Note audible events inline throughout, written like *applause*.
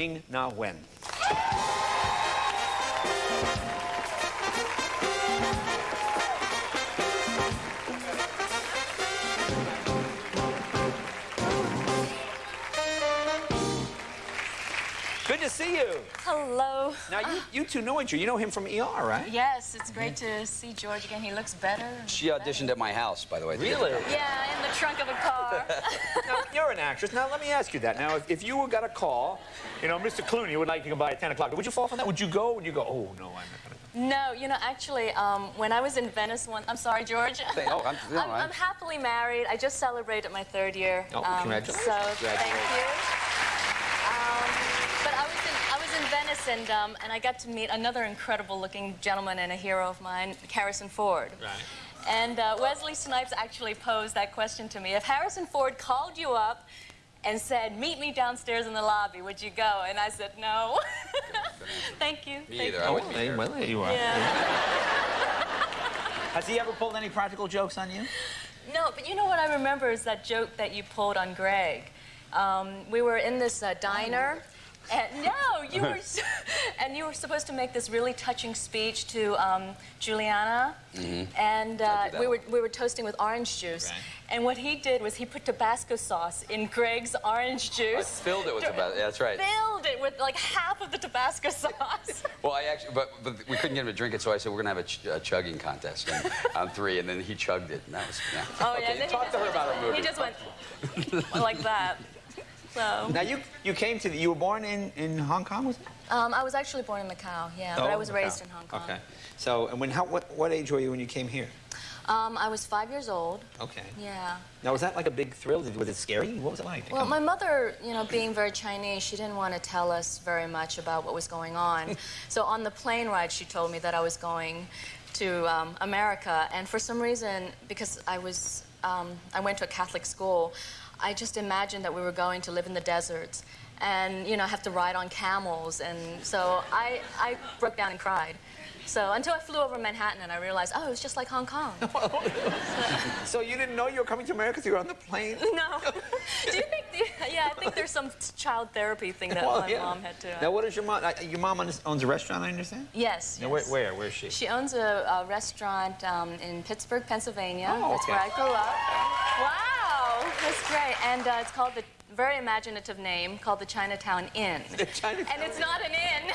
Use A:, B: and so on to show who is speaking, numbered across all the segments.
A: Ming Na Wen. Good to see you.
B: Hello.
A: Now, you, you two know each other. You know him from ER, right?
B: Yes, it's great to see George again. He looks better.
C: She auditioned at my house, by the way.
A: Really?
B: Yeah, in the trunk of a car. *laughs*
A: Now, you're an actress. Now, let me ask you that. Now, if, if you were got a call, you know, Mr. Clooney would like to come by at 10 o'clock, would you fall for that? Would you go? Would you go, oh, no, I'm not going to
B: no, you know, actually, um, when I was in Venice one, I'm sorry, George.
C: Oh, I'm- no, *laughs*
B: I'm,
C: I'm-
B: I'm happily married. I just celebrated my third year.
A: Oh,
B: Um,
A: congratulations.
B: So thank you. Um, but I was in I was in Venice and um, and I got to meet another incredible-looking gentleman and a hero of mine, Harrison Ford.
A: Right.
B: And uh, Wesley Snipes actually posed that question to me. If Harrison Ford called you up and said, meet me downstairs in the lobby, would you go? And I said, no. *laughs* Thank you.
C: Me
B: Thank
C: either.
B: you.
C: I wouldn't be
A: well, there you are.
B: Yeah.
D: Has he ever pulled any practical jokes on you?
B: No, but you know what I remember is that joke that you pulled on Greg. Um, we were in this uh, diner. And no, *laughs* you were, s- *laughs* and you were supposed to make this really touching speech to um, Julianna, and uh,
C: I did that
B: we were we were toasting with orange juice.
A: Right.
B: And what he did was he put Tabasco sauce in Greg's orange juice.
C: I
B: juice.
C: filled it with Tabasco. Yeah, that's right.
B: Filled it with like half of the Tabasco *laughs* sauce.
C: Well, I actually, but, but we couldn't get him to drink it, so I said we're gonna have a, ch- a chugging contest and, on three, and then he chugged it, and that was yeah.
B: Oh
C: okay,
B: yeah. and then
C: talk
B: just
C: to her about her movie.
B: He just went like that. So.
D: Now, you, you came to the, you were born in, in Hong Kong, was it?
B: Um, I was actually born in Macau, yeah, but I
D: Oh,
B: was
D: Macau.
B: raised in Hong Kong.
D: Okay. So, and when, how, what, what age were you when you came here?
B: Um, I was five years old.
D: Okay.
B: Yeah.
D: Now, was that like a big thrill? Was it scary? What was it like?
B: Well, my mother, you know, being very Chinese, she didn't want to tell us very much about what was going on. *laughs* so on the plane ride, she told me that I was going to um, America, and for some reason, because I was, um, I went to a Catholic school, I just imagined that we were going to live in the deserts, and you know, have to ride on camels, and so I, I broke down and cried. So until I flew over Manhattan and I realized, oh, it was just like Hong Kong. *laughs*
D: So you didn't know you were coming to America because you were on the plane? *laughs*
B: No. Do you think? The, yeah, I think there's some child therapy thing that
D: Well,
B: my
D: yeah.
B: mom had to.
D: Now, what is your mom? uh, Your mom owns owns a restaurant, I understand?
B: yes.
D: Now,
B: yes.
D: where, where? Where is she?
B: She owns a, a restaurant um, in Pittsburgh, Pennsylvania.
D: Oh,
B: That's
D: okay.
B: where I grew up. Wow, that's great. And uh, it's called the very imaginative name called the Chinatown Inn.
D: The Chinatown
B: And it's not an inn.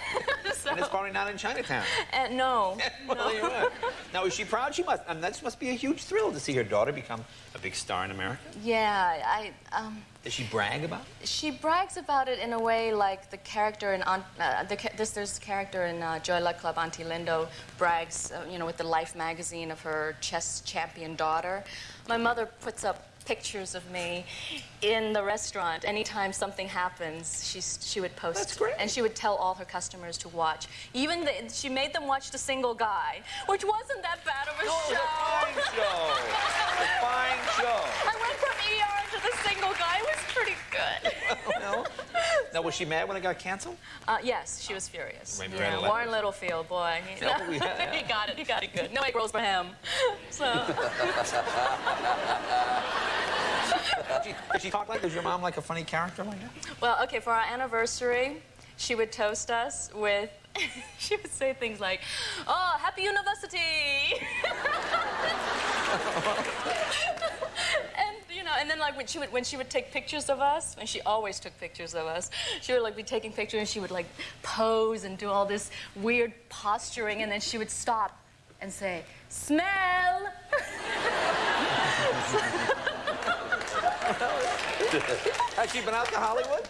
B: *laughs* so,
D: And it's probably not in Chinatown.
B: uh, no. *laughs*
D: Well,
B: no.
D: Now, is she proud? She must. I mean, that must be a huge thrill to see her daughter become a big star in America.
B: Yeah, I. Um,
D: Does she brag about it?
B: she brags about it in a way like the character in Aunt, uh, the, this there's character in uh, Joy Luck Club, Auntie Lindo brags, uh, you know, with the Life magazine of her chess champion daughter. My mother puts up pictures of me in the restaurant. Anytime something happens, she's, she would post.
D: That's great.
B: And she would tell all her customers to watch. Even the, she made them watch The Single Guy, which wasn't that bad of a
D: Oh, it was
B: show.
D: a fine show. a fine show. *laughs*
B: I went from ER to The Single Guy. It was pretty good.
D: No? Now, was she mad when it got canceled?
B: Uh, yes, she was furious.
D: Maybe
B: yeah, Warren Littlefield, boy, he,
D: Oh, *laughs* yeah.
B: he got it. He got it good. No egg rolls for him. So *laughs*
D: Did she, did she talk like? Was your mom like a funny character like that?
B: well, okay. For our anniversary, she would toast us with. *laughs* she would say things like, "Oh, happy university," *laughs* and you know, and then like when she would when she would take pictures of us, and she always took pictures of us, she would like be taking pictures, and she would like pose and do all this weird posturing, and then she would stop and say, "Smell." *laughs* *laughs*
D: Has she been out to Hollywood?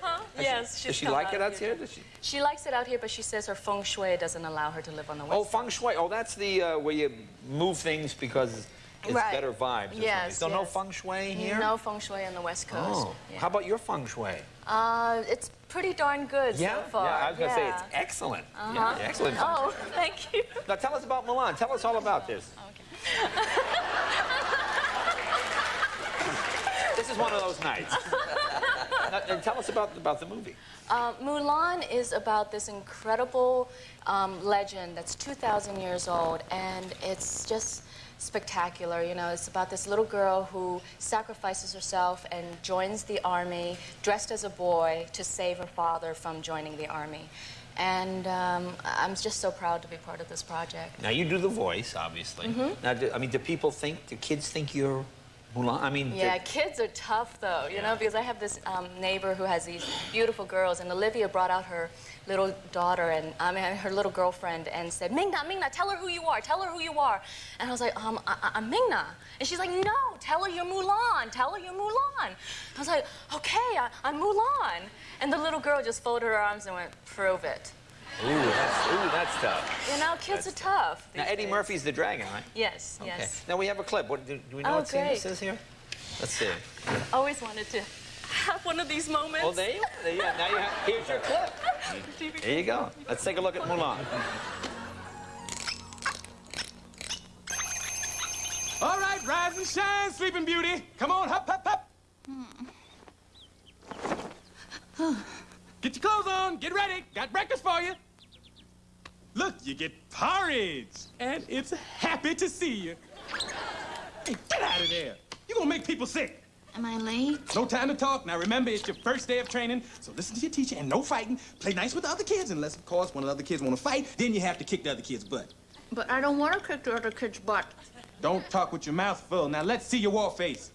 D: Huh?
B: yes, she's
D: Does she like it out
B: here.
D: here? Does she?
B: She likes it out here, but she says her feng shui doesn't allow her to live on the west.
D: Oh, feng shui. Oh, that's the uh, where you move things because it's
B: Right.
D: better vibes.
B: Yes.
D: So no feng shui here.
B: No feng shui on the west coast.
D: Oh,
B: Yeah.
D: how about your feng shui?
B: Uh, it's pretty darn good
D: Yeah,
B: so far.
D: yeah. I was gonna say it's excellent.
B: Uh-huh.
D: Yeah, excellent. feng
B: Oh, *laughs* thank you.
D: Now tell us about Milan. Tell us all about this. this *laughs* is one of those nights. now, *laughs* now tell us about about the movie.
B: Uh, Mulan is about this incredible um, legend that's 2,000 years old, and it's just spectacular. You know, it's about this little girl who sacrifices herself and joins the army dressed as a boy to save her father from joining the army. And um, I'm just so proud to be part of this project.
D: Now you do the voice, obviously.
B: Mm-hmm.
D: Now, do, I mean, do people think? Do kids think you're Mulan? I mean,
B: Yeah, kids are tough though, you
D: Yeah.
B: know, because I have this um, neighbor who has these beautiful girls, and Olivia brought out her little daughter and I mean her little girlfriend and said, Mingna, Mingna, tell her who you are, tell her who you are. And I was like, um, I- I- I'm Mingna. And she's like, no, tell her you're Mulan, tell her you're Mulan. I was like, okay, I, I'm Mulan. And the little girl just folded her arms and went, prove it.
D: Ooh, that's, tough.
B: You know, kids
D: That's
B: are tough.
D: Now Eddie
B: days.
D: Murphy's the dragon, right?
B: Yes,
D: Okay.
B: yes.
D: Now we have a clip. What do, do we know
B: Oh,
D: what scene
B: great.
D: this is here? Let's see.
B: Always wanted to have one of these moments.
D: Oh, there you. There you now you have. Here's your clip. *laughs* Here you go. Let's take a look at Mulan.
E: All right, rise and shine, Sleeping Beauty. Come on, hop, hop, hop. Hmm. Get your clothes on, get ready. Got breakfast for you. Look, you get porridge, and it's happy to see you. Hey, get out of there. You're gonna make people sick.
F: Am I late?
E: No time to talk. Now remember, it's your first day of training, so listen to your teacher and no fighting. Play nice with the other kids, unless, of course, one of the other kids want to fight. Then you have to kick the other kid's butt.
F: But I don't want to kick the other kid's butt.
E: Don't talk with your mouth full. Now let's see your war face.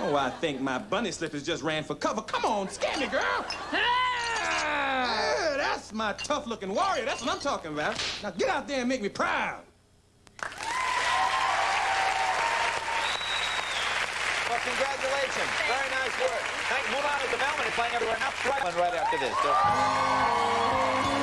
E: Oh, I think my bunny slippers just ran for cover. Come on, scare me, girl. Yeah, that's my tough-looking warrior. That's what I'm talking about. Now get out there and make me proud.
D: Well, congratulations. Very nice work. Thank you. Mulan is the Melman. It's playing everywhere now. Right, right after this. So-